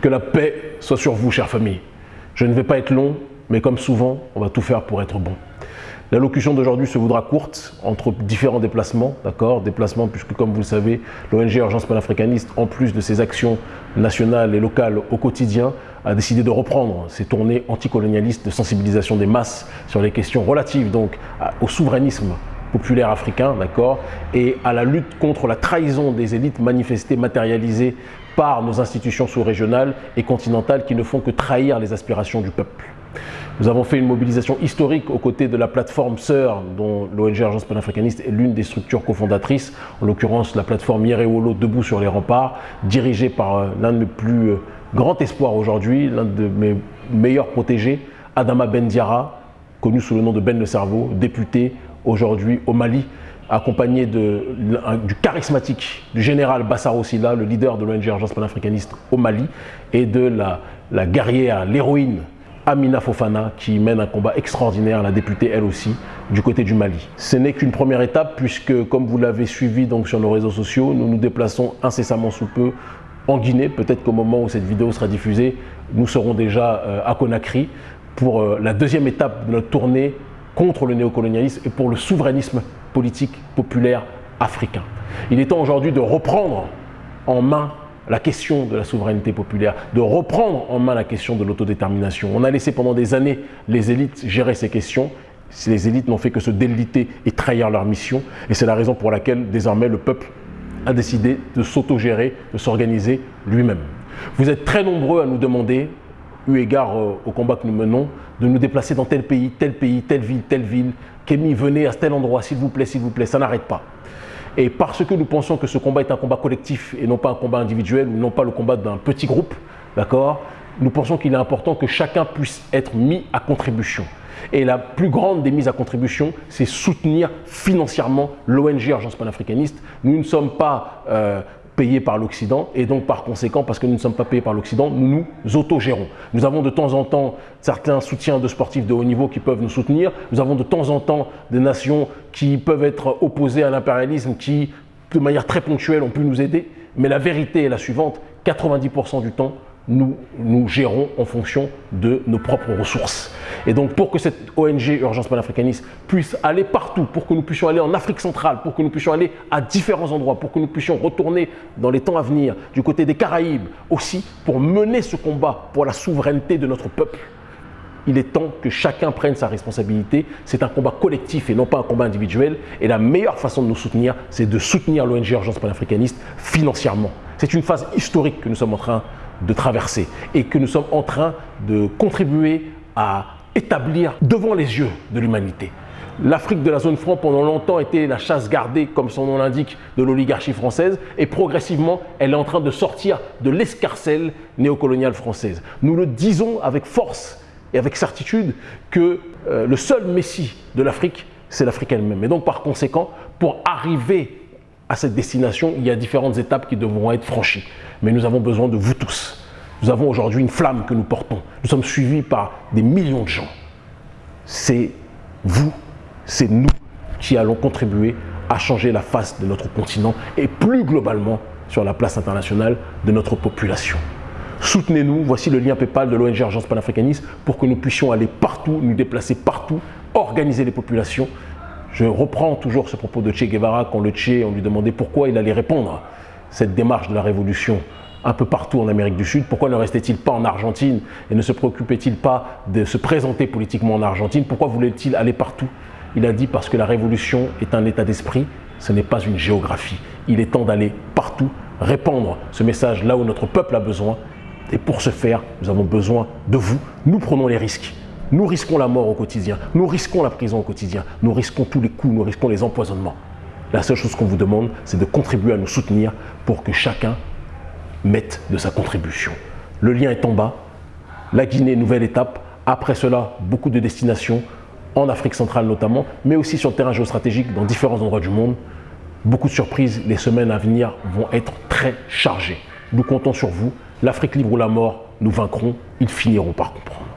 Que la paix soit sur vous, chère famille. Je ne vais pas être long, mais comme souvent, on va tout faire pour être bon. L'allocution d'aujourd'hui se voudra courte entre différents déplacements, d'accord Déplacements puisque comme vous le savez, l'ONG Urgence panafricaniste, en plus de ses actions nationales et locales au quotidien, a décidé de reprendre ses tournées anticolonialistes de sensibilisation des masses sur les questions relatives donc au souverainisme populaire africain, d'accord, et à la lutte contre la trahison des élites manifestées, matérialisées par nos institutions sous-régionales et continentales qui ne font que trahir les aspirations du peuple. Nous avons fait une mobilisation historique aux côtés de la plateforme sœur dont l'ONG Agence panafricaniste est l'une des structures cofondatrices, en l'occurrence la plateforme Yerewolo Debout sur les remparts, dirigée par euh, l'un de mes plus euh, grands espoirs aujourd'hui, l'un de mes meilleurs protégés, Adama Bendiara, connu sous le nom de Ben le Cerveau, député aujourd'hui au Mali, accompagné du charismatique du général Bassaro Silla, le leader de l'ONG Urgence panafricaniste au Mali, et de la, guerrière, l'héroïne Amina Fofana, qui mène un combat extraordinaire, la députée elle aussi, du côté du Mali. Ce n'est qu'une première étape, puisque comme vous l'avez suivi sur nos réseaux sociaux, nous nous déplaçons incessamment sous peu en Guinée. Peut-être qu'au moment où cette vidéo sera diffusée, nous serons déjà euh, à Conakry pour euh, la deuxième étape de notre tournée contre le néocolonialisme et pour le souverainisme politique populaire africain. Il est temps aujourd'hui de reprendre en main la question de la souveraineté populaire, de reprendre en main la question de l'autodétermination. On a laissé pendant des années les élites gérer ces questions. Les élites n'ont fait que se déliter et trahir leur mission. Et c'est la raison pour laquelle désormais le peuple a décidé de s'autogérer, de s'organiser lui-même. Vous êtes très nombreux à nous demander eu égard euh, au combat que nous menons, de nous déplacer dans tel pays, tel pays, telle ville, telle ville. Kémy, venez à tel endroit, s'il vous plaît, s'il vous plaît, ça n'arrête pas. Et parce que nous pensons que ce combat est un combat collectif et non pas un combat individuel, ou non pas le combat d'un petit groupe, d'accord Nous pensons qu'il est important que chacun puisse être mis à contribution. Et la plus grande des mises à contribution, c'est soutenir financièrement l'ONG Urgence panafricaniste. Nous ne sommes pas euh, payés par l'Occident et donc par conséquent, parce que nous ne sommes pas payés par l'Occident, nous nous autogérons. Nous avons de temps en temps certains soutiens de sportifs de haut niveau qui peuvent nous soutenir. Nous avons de temps en temps des nations qui peuvent être opposées à l'impérialisme qui, de manière très ponctuelle, ont pu nous aider. Mais la vérité est la suivante, 90% du temps, nous gérons en fonction de nos propres ressources. Et donc pour que cette ONG Urgence panafricaniste puisse aller partout, pour que nous puissions aller en Afrique centrale, pour que nous puissions aller à différents endroits, pour que nous puissions retourner dans les temps à venir du côté des Caraïbes, aussi pour mener ce combat pour la souveraineté de notre peuple, il est temps que chacun prenne sa responsabilité. C'est un combat collectif et non pas un combat individuel. Et la meilleure façon de nous soutenir, c'est de soutenir l'ONG Urgence panafricaniste financièrement. C'est une phase historique que nous sommes en train de traverser et que nous sommes en train de contribuer à établir devant les yeux de l'humanité. L'Afrique de la zone franc pendant longtemps était la chasse gardée, comme son nom l'indique, de l'oligarchie française et progressivement, elle est en train de sortir de l'escarcelle néocoloniale française. Nous le disons avec force et avec certitude que euh, le seul messie de l'Afrique, c'est l'Afrique elle-même. Et donc par conséquent, pour arriver à cette destination, il y a différentes étapes qui devront être franchies. Mais nous avons besoin de vous tous. Nous avons aujourd'hui une flamme que nous portons. Nous sommes suivis par des millions de gens. C'est vous, c'est nous qui allons contribuer à changer la face de notre continent et plus globalement sur la place internationale de notre population. Soutenez-nous, voici le lien PayPal de l'ONG Urgence panafricaniste pour que nous puissions aller partout, nous déplacer partout, organiser les populations. Je reprends toujours ce propos de Che Guevara quand le Che, on lui demandait pourquoi il allait répondre cette démarche de la révolution un peu partout en Amérique du Sud. Pourquoi ne restait-il pas en Argentine et ne se préoccupait-il pas de se présenter politiquement en Argentine? Pourquoi voulait-il aller partout? Il a dit parce que la révolution est un état d'esprit, ce n'est pas une géographie. Il est temps d'aller partout, répandre ce message là où notre peuple a besoin et pour ce faire, nous avons besoin de vous. Nous prenons les risques. Nous risquons la mort au quotidien. Nous risquons la prison au quotidien. Nous risquons tous les coups. Nous risquons les empoisonnements. La seule chose qu'on vous demande, c'est de contribuer à nous soutenir pour que chacun mette de sa contribution. Le lien est en bas. La Guinée, nouvelle étape. Après cela, beaucoup de destinations, en Afrique centrale notamment, mais aussi sur le terrain géostratégique dans différents endroits du monde. Beaucoup de surprises. Les semaines à venir vont être très chargées. Nous comptons sur vous. L'Afrique libre ou la mort, nous vaincrons, ils finiront par comprendre.